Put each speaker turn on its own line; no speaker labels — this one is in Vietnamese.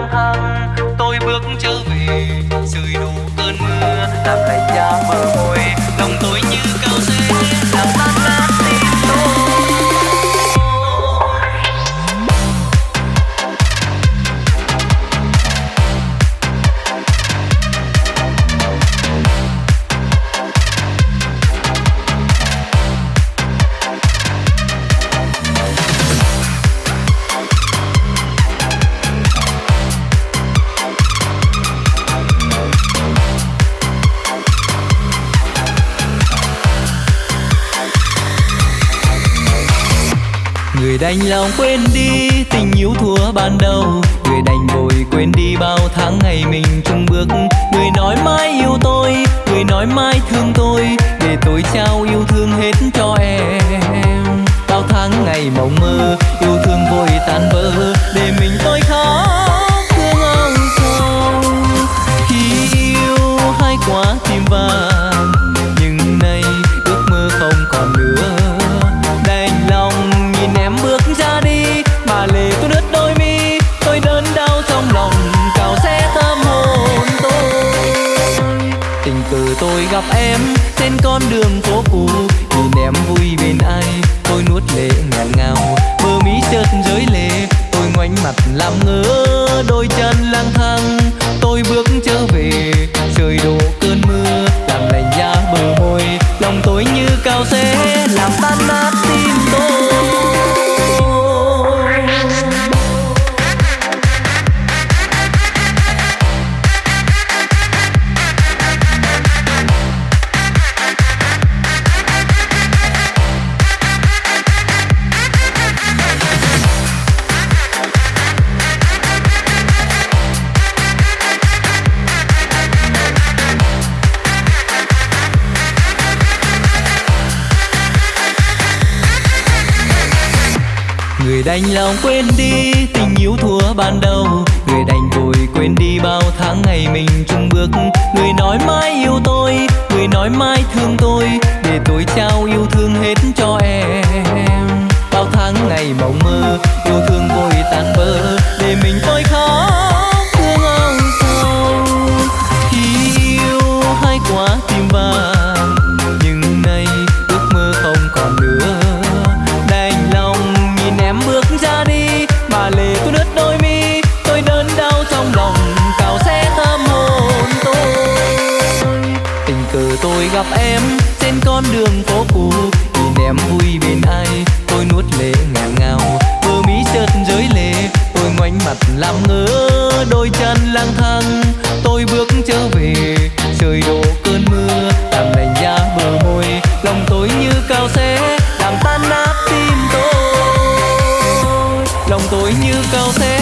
lang thang. Tôi bước trở về trời đủ cơn mưa. Người đành lòng quên đi tình yêu thua ban đầu. Người đành vội quên đi bao tháng ngày mình chung bước. Người nói mãi yêu tôi, người nói mãi thương tôi. Để tôi trao yêu thương hết cho em. Bao tháng ngày mộng mơ, yêu thương vội tan vỡ. Để mình tôi tình cờ tôi gặp em. Trên con đường phố cũ nhìn em vui bên ai. Tôi nuốt lệ ngàn ngào bờ mí chợt rơi lệ. Tôi ngoảnh mặt làm ngơ người đành lòng quên đi tình yêu thua ban đầu. Người đành vội quên đi bao tháng ngày mình chung bước. Người nói mãi yêu tôi, người nói mãi thương tôi. Để tôi trao yêu thương hết gặp em trên con đường phố cũ nhìn em vui bên ai, tôi nuốt lệ ngàn ngào. Bờ mí chợt rơi lệ, tôi ngoảnh mặt làm ngơ. Đôi chân lang thang, tôi bước trở về. Trời đổ cơn mưa, làm lành da bờ môi. Lòng tôi như cao xe làm tan nát tim tôi. Lòng tôi như cao xe